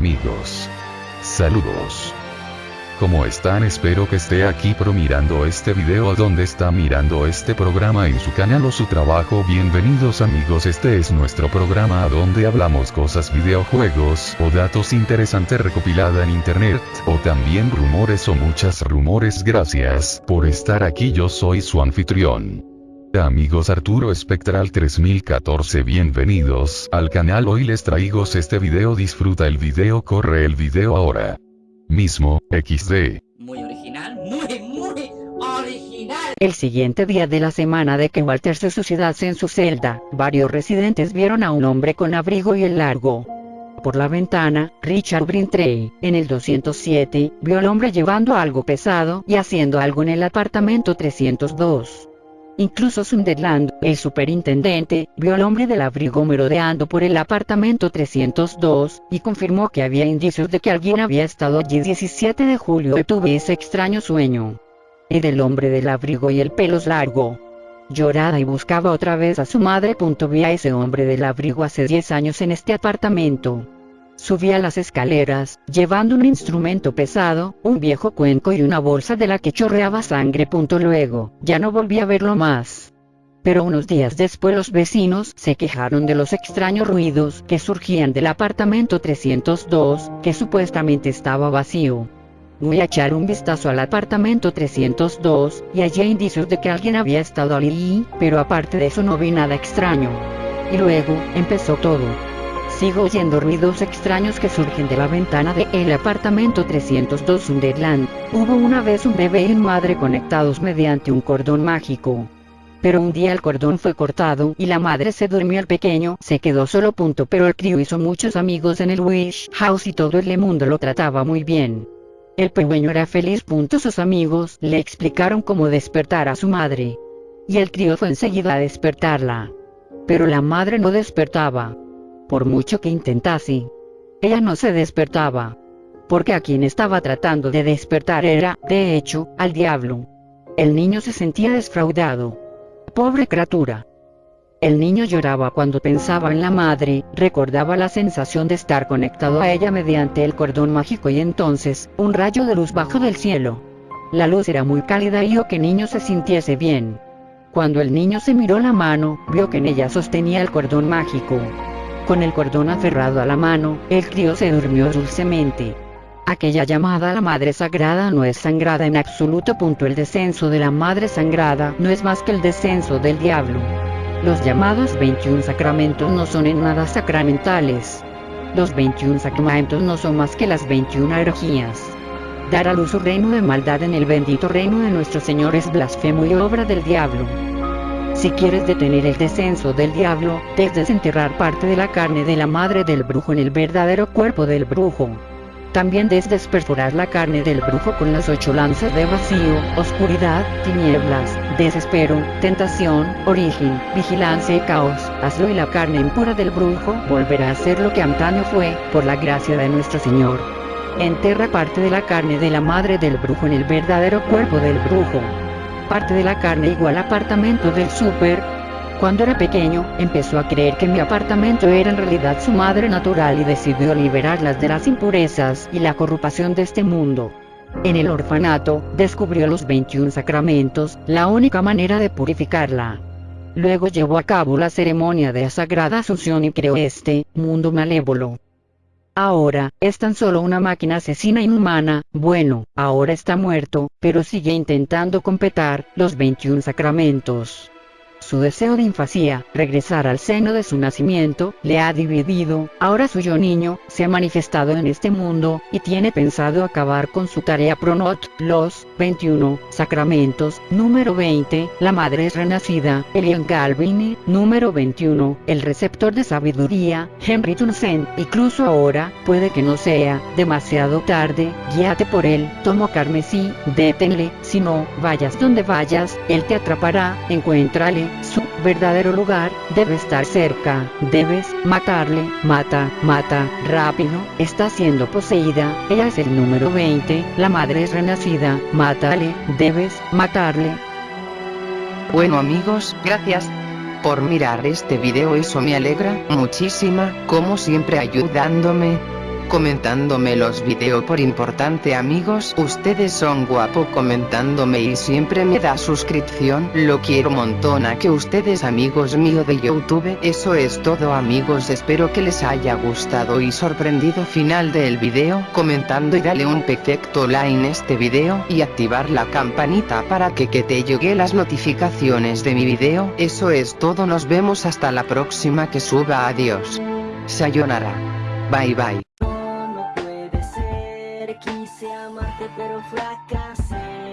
amigos. Saludos. ¿Cómo están? Espero que esté aquí pro mirando este video a donde está mirando este programa en su canal o su trabajo. Bienvenidos amigos, este es nuestro programa a donde hablamos cosas videojuegos o datos interesantes recopilada en internet, o también rumores o muchas rumores. Gracias por estar aquí, yo soy su anfitrión. Amigos Arturo Espectral 3014 bienvenidos al canal hoy les traigo este video disfruta el video corre el video ahora. Mismo, XD. Muy original, muy, muy original. El siguiente día de la semana de que Walter se suicidase en su celda, varios residentes vieron a un hombre con abrigo y el largo. Por la ventana, Richard Brintrey, en el 207, vio al hombre llevando algo pesado y haciendo algo en el apartamento 302. Incluso Sunderland, el superintendente, vio al hombre del abrigo merodeando por el apartamento 302, y confirmó que había indicios de que alguien había estado allí 17 de julio y tuve ese extraño sueño. El del hombre del abrigo y el pelos largo. Llorada y buscaba otra vez a su madre. Vi a ese hombre del abrigo hace 10 años en este apartamento. Subía las escaleras, llevando un instrumento pesado, un viejo cuenco y una bolsa de la que chorreaba sangre. Luego, ya no volví a verlo más. Pero unos días después los vecinos se quejaron de los extraños ruidos que surgían del apartamento 302, que supuestamente estaba vacío. Voy a echar un vistazo al apartamento 302, y hay indicios de que alguien había estado allí, pero aparte de eso no vi nada extraño. Y luego, empezó todo. Sigo oyendo ruidos extraños que surgen de la ventana de el apartamento 302 Sunderland. Hubo una vez un bebé y una madre conectados mediante un cordón mágico. Pero un día el cordón fue cortado y la madre se durmió el pequeño, se quedó solo punto pero el crío hizo muchos amigos en el Wish House y todo el mundo lo trataba muy bien. El pequeño era feliz. Punto. Sus amigos le explicaron cómo despertar a su madre. Y el crío fue enseguida a despertarla. Pero la madre no despertaba por mucho que intentase. Ella no se despertaba. Porque a quien estaba tratando de despertar era, de hecho, al diablo. El niño se sentía desfraudado. Pobre criatura. El niño lloraba cuando pensaba en la madre, recordaba la sensación de estar conectado a ella mediante el cordón mágico y entonces, un rayo de luz bajó del cielo. La luz era muy cálida y hizo que niño se sintiese bien. Cuando el niño se miró la mano, vio que en ella sostenía el cordón mágico. Con el cordón aferrado a la mano, el crío se durmió dulcemente. Aquella llamada a la Madre Sagrada no es sangrada en absoluto. Punto. El descenso de la Madre Sangrada no es más que el descenso del diablo. Los llamados 21 sacramentos no son en nada sacramentales. Los 21 sacramentos no son más que las 21 energías. Dar a luz su reino de maldad en el bendito reino de nuestro Señor es blasfemo y obra del diablo. Si quieres detener el descenso del diablo, debes desenterrar parte de la carne de la madre del brujo en el verdadero cuerpo del brujo. También debes desperforar la carne del brujo con las ocho lanzas de vacío, oscuridad, tinieblas, desespero, tentación, origen, vigilancia y caos. Hazlo y la carne impura del brujo volverá a ser lo que antaño fue, por la gracia de nuestro Señor. Enterra parte de la carne de la madre del brujo en el verdadero cuerpo del brujo parte de la carne igual apartamento del súper. Cuando era pequeño, empezó a creer que mi apartamento era en realidad su madre natural y decidió liberarlas de las impurezas y la corrupción de este mundo. En el orfanato, descubrió los 21 sacramentos, la única manera de purificarla. Luego llevó a cabo la ceremonia de la Sagrada Asunción y creó este mundo malévolo. Ahora, es tan solo una máquina asesina inhumana, bueno, ahora está muerto, pero sigue intentando completar los 21 sacramentos. Su deseo de infancia, regresar al seno de su nacimiento, le ha dividido, ahora su yo niño, se ha manifestado en este mundo, y tiene pensado acabar con su tarea pronot, los 21 sacramentos, número 20, la madre es renacida, Elian Calvin, número 21, el receptor de sabiduría, Henry Townsend, incluso ahora, puede que no sea demasiado tarde, guíate por él, tomo carmesí, détenle, si no, vayas donde vayas, él te atrapará, encuéntrale, su verdadero lugar debe estar cerca. Debes matarle. Mata, mata, rápido. Está siendo poseída. Ella es el número 20. La madre es renacida. Mátale. Debes matarle. Bueno amigos, gracias por mirar este video. Eso me alegra muchísima, como siempre ayudándome. Comentándome los videos por importante amigos. Ustedes son guapo comentándome y siempre me da suscripción. Lo quiero montón a que ustedes amigos mío de Youtube. Eso es todo amigos espero que les haya gustado y sorprendido final del video. Comentando y dale un perfecto like en este video y activar la campanita para que, que te llegue las notificaciones de mi video. Eso es todo nos vemos hasta la próxima que suba adiós. Sayonara. Bye bye. Pero fracasé.